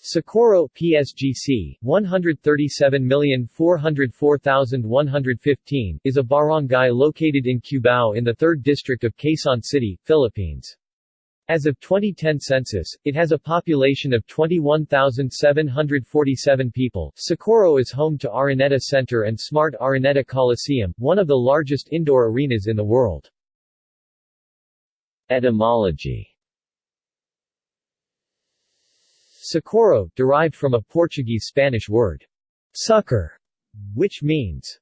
Socorro PSGC 137404115 is a barangay located in Cubao in the 3rd district of Quezon City, Philippines. As of 2010 census, it has a population of 21,747 people. Socorro is home to Araneta Center and Smart Araneta Coliseum, one of the largest indoor arenas in the world. Etymology Socorro, derived from a Portuguese-Spanish word, succor, which means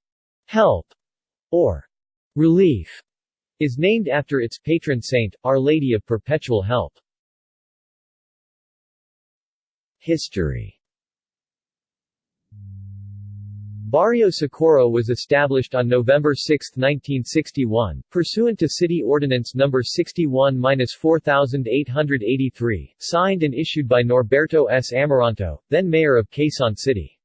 help or relief, is named after its patron saint, Our Lady of Perpetual Help. History Barrio Socorro was established on November 6, 1961, pursuant to City Ordinance No. 61-4883, signed and issued by Norberto S. Amoranto, then mayor of Quezon City.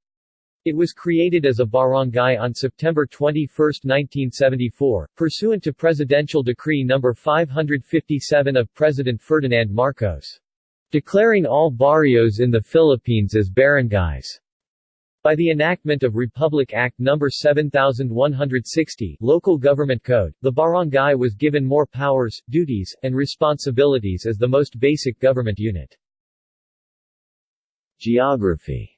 It was created as a barangay on September 21, 1974, pursuant to Presidential Decree No. 557 of President Ferdinand Marcos, declaring all barrios in the Philippines as barangays. By the enactment of Republic Act No. 7160 Local Government Code, the barangay was given more powers, duties, and responsibilities as the most basic government unit. Geography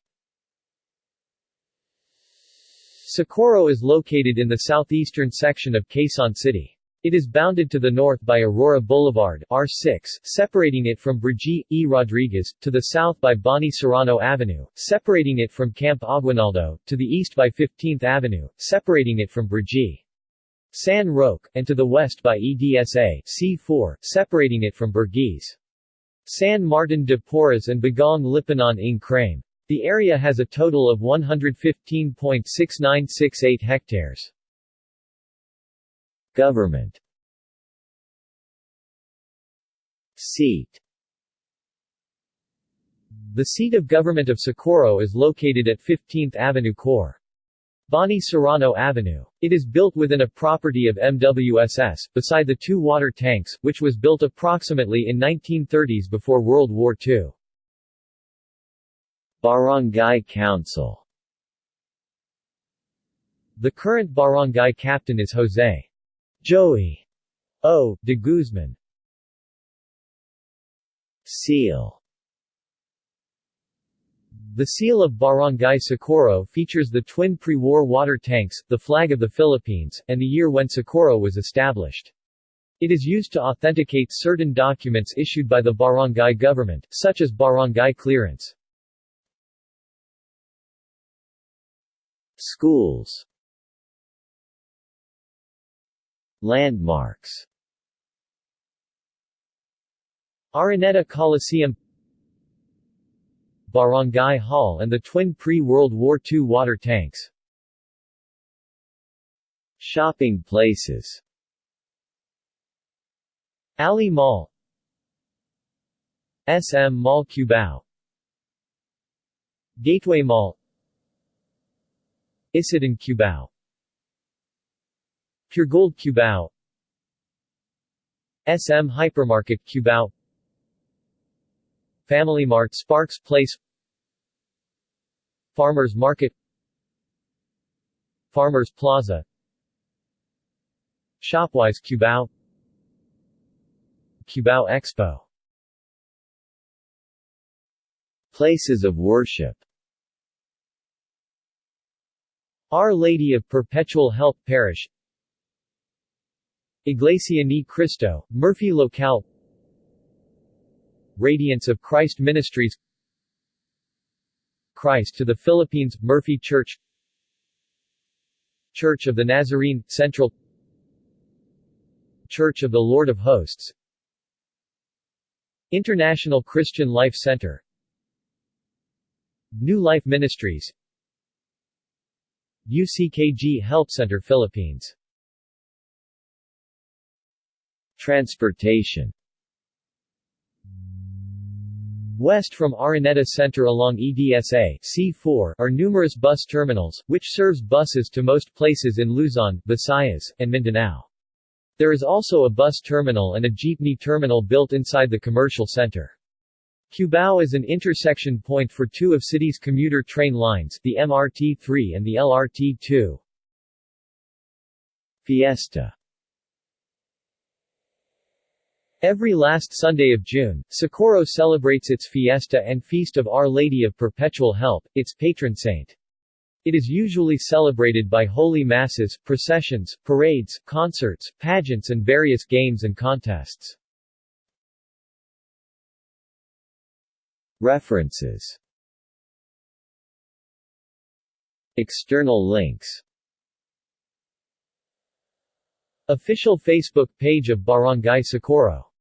Socorro is located in the southeastern section of Quezon City. It is bounded to the north by Aurora Boulevard R6, separating it from Brigitte E. Rodriguez, to the south by Boni Serrano Avenue, separating it from Camp Aguinaldo, to the east by 15th Avenue, separating it from Brigitte. San Roque, and to the west by EDSA C4, separating it from Burgues. San Martin de Porres and Bagong Lipunan ng Crame. The area has a total of 115.6968 hectares. Government Seat The seat of government of Socorro is located at 15th Avenue Cor. Boni Serrano Avenue. It is built within a property of MWSS, beside the two water tanks, which was built approximately in 1930s before World War II. Barangay Council The current barangay captain is Jose. Joey O. de Guzman Seal The seal of Barangay Socorro features the twin pre-war water tanks, the flag of the Philippines, and the year when Socorro was established. It is used to authenticate certain documents issued by the barangay government, such as barangay clearance. Schools Landmarks. Araneta Coliseum Barangay Hall and the twin pre-World War II water tanks. Shopping places. Ali Mall. SM Mall Cubao. Gateway Mall. Isetann Cubao Puregold Cubao. SM Hypermarket Cubao. Family Mart Sparks Place. Farmers Market. Farmers Plaza. Shopwise Cubao. Cubao Expo. Places of worship. Our Lady of Perpetual Help Parish Iglesia Ni Cristo, Murphy Locale. Radiance of Christ Ministries. Christ to the Philippines, Murphy Church. Church of the Nazarene, Central. Church of the Lord of Hosts. International Christian Life Center. New Life Ministries. UCKG Help Center Philippines Transportation West from Araneta Center along EDSA C4 are numerous bus terminals, which serves buses to most places in Luzon, Visayas, and Mindanao. There is also a bus terminal and a jeepney terminal built inside the commercial center. Cubao is an intersection point for two of city's commuter train lines, the MRT-3 and the LRT-2. Fiesta Every last Sunday of June, Socorro celebrates its fiesta and Feast of Our Lady of Perpetual Help, its patron saint. It is usually celebrated by holy masses, processions, parades, concerts, pageants and various games and contests. References External links Official Facebook page of Barangay Socorro